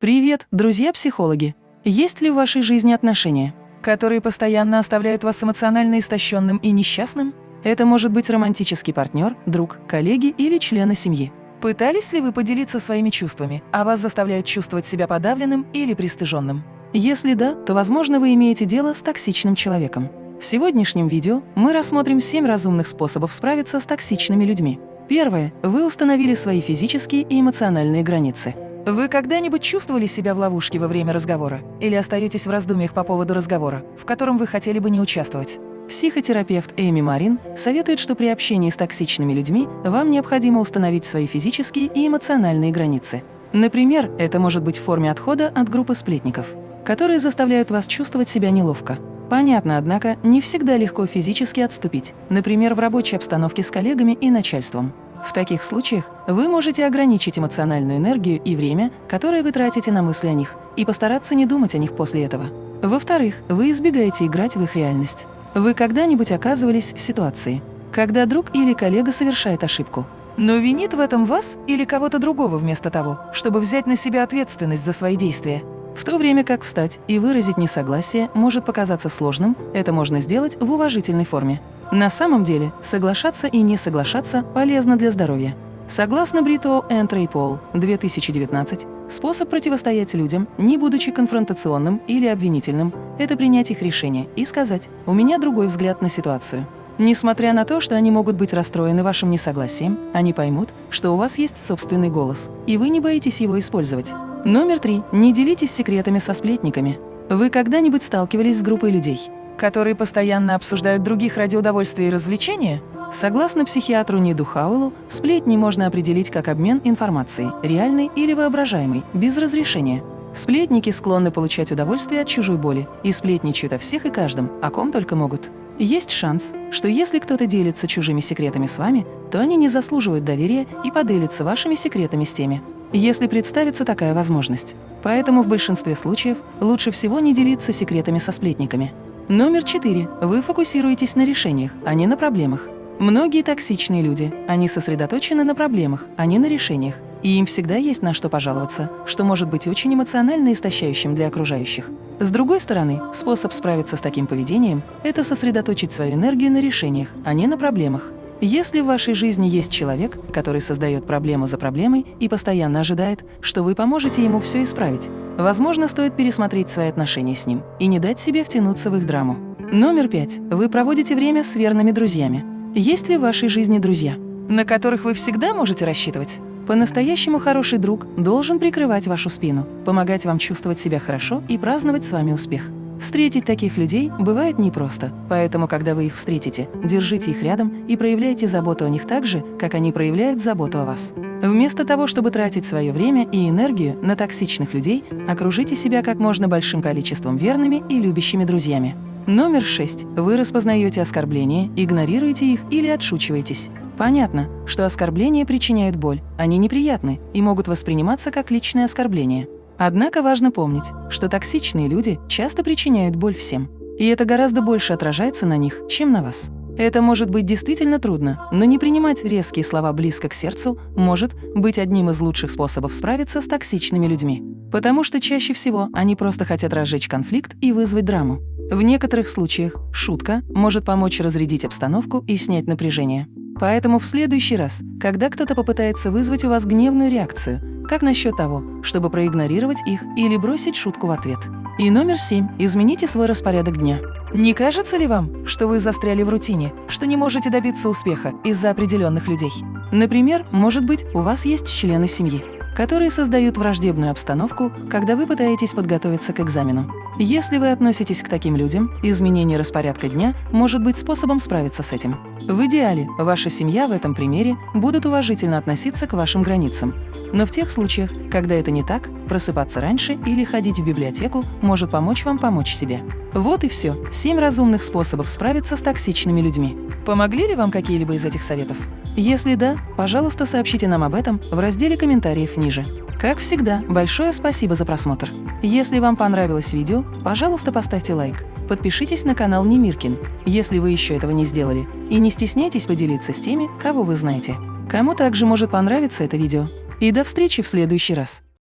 Привет, друзья-психологи! Есть ли в вашей жизни отношения, которые постоянно оставляют вас эмоционально истощенным и несчастным? Это может быть романтический партнер, друг, коллеги или члены семьи. Пытались ли вы поделиться своими чувствами, а вас заставляют чувствовать себя подавленным или пристыженным? Если да, то, возможно, вы имеете дело с токсичным человеком. В сегодняшнем видео мы рассмотрим 7 разумных способов справиться с токсичными людьми. Первое. Вы установили свои физические и эмоциональные границы. Вы когда-нибудь чувствовали себя в ловушке во время разговора? Или остаетесь в раздумьях по поводу разговора, в котором вы хотели бы не участвовать? Психотерапевт Эми Марин советует, что при общении с токсичными людьми вам необходимо установить свои физические и эмоциональные границы. Например, это может быть в форме отхода от группы сплетников, которые заставляют вас чувствовать себя неловко. Понятно, однако, не всегда легко физически отступить, например, в рабочей обстановке с коллегами и начальством. В таких случаях вы можете ограничить эмоциональную энергию и время, которое вы тратите на мысли о них, и постараться не думать о них после этого. Во-вторых, вы избегаете играть в их реальность. Вы когда-нибудь оказывались в ситуации, когда друг или коллега совершает ошибку, но винит в этом вас или кого-то другого вместо того, чтобы взять на себя ответственность за свои действия. В то время как встать и выразить несогласие может показаться сложным, это можно сделать в уважительной форме. На самом деле, соглашаться и не соглашаться полезно для здоровья. Согласно Брито Энтрей Пол, 2019, способ противостоять людям, не будучи конфронтационным или обвинительным, это принять их решение и сказать «у меня другой взгляд на ситуацию». Несмотря на то, что они могут быть расстроены вашим несогласием, они поймут, что у вас есть собственный голос, и вы не боитесь его использовать. Номер три. Не делитесь секретами со сплетниками. Вы когда-нибудь сталкивались с группой людей, которые постоянно обсуждают других ради удовольствия и развлечения? Согласно психиатру Ниду Хаулу, сплетни можно определить как обмен информацией, реальной или воображаемой, без разрешения. Сплетники склонны получать удовольствие от чужой боли и сплетничают о всех и каждом, о ком только могут. Есть шанс, что если кто-то делится чужими секретами с вами, то они не заслуживают доверия и поделятся вашими секретами с теми, если представится такая возможность. Поэтому в большинстве случаев лучше всего не делиться секретами со сплетниками. Номер четыре. Вы фокусируетесь на решениях, а не на проблемах. Многие токсичные люди, они сосредоточены на проблемах, а не на решениях. И им всегда есть на что пожаловаться, что может быть очень эмоционально истощающим для окружающих. С другой стороны, способ справиться с таким поведением – это сосредоточить свою энергию на решениях, а не на проблемах. Если в вашей жизни есть человек, который создает проблему за проблемой и постоянно ожидает, что вы поможете ему все исправить, Возможно, стоит пересмотреть свои отношения с ним и не дать себе втянуться в их драму. Номер пять. Вы проводите время с верными друзьями. Есть ли в вашей жизни друзья, на которых вы всегда можете рассчитывать? По-настоящему хороший друг должен прикрывать вашу спину, помогать вам чувствовать себя хорошо и праздновать с вами успех. Встретить таких людей бывает непросто, поэтому, когда вы их встретите, держите их рядом и проявляйте заботу о них так же, как они проявляют заботу о вас. Вместо того, чтобы тратить свое время и энергию на токсичных людей, окружите себя как можно большим количеством верными и любящими друзьями. Номер шесть. Вы распознаете оскорбления, игнорируете их или отшучиваетесь. Понятно, что оскорбления причиняют боль, они неприятны и могут восприниматься как личное оскорбление. Однако важно помнить, что токсичные люди часто причиняют боль всем. И это гораздо больше отражается на них, чем на вас. Это может быть действительно трудно, но не принимать резкие слова близко к сердцу может быть одним из лучших способов справиться с токсичными людьми. Потому что чаще всего они просто хотят разжечь конфликт и вызвать драму. В некоторых случаях шутка может помочь разрядить обстановку и снять напряжение. Поэтому в следующий раз, когда кто-то попытается вызвать у вас гневную реакцию, как насчет того, чтобы проигнорировать их или бросить шутку в ответ? И номер семь. Измените свой распорядок дня. Не кажется ли вам, что вы застряли в рутине, что не можете добиться успеха из-за определенных людей? Например, может быть, у вас есть члены семьи, которые создают враждебную обстановку, когда вы пытаетесь подготовиться к экзамену. Если вы относитесь к таким людям, изменение распорядка дня может быть способом справиться с этим. В идеале ваша семья в этом примере будут уважительно относиться к вашим границам. Но в тех случаях, когда это не так, просыпаться раньше или ходить в библиотеку может помочь вам помочь себе. Вот и все. Семь разумных способов справиться с токсичными людьми. Помогли ли вам какие-либо из этих советов? Если да, пожалуйста, сообщите нам об этом в разделе комментариев ниже. Как всегда, большое спасибо за просмотр. Если вам понравилось видео, пожалуйста, поставьте лайк. Подпишитесь на канал Немиркин, если вы еще этого не сделали, и не стесняйтесь поделиться с теми, кого вы знаете. Кому также может понравиться это видео. И до встречи в следующий раз.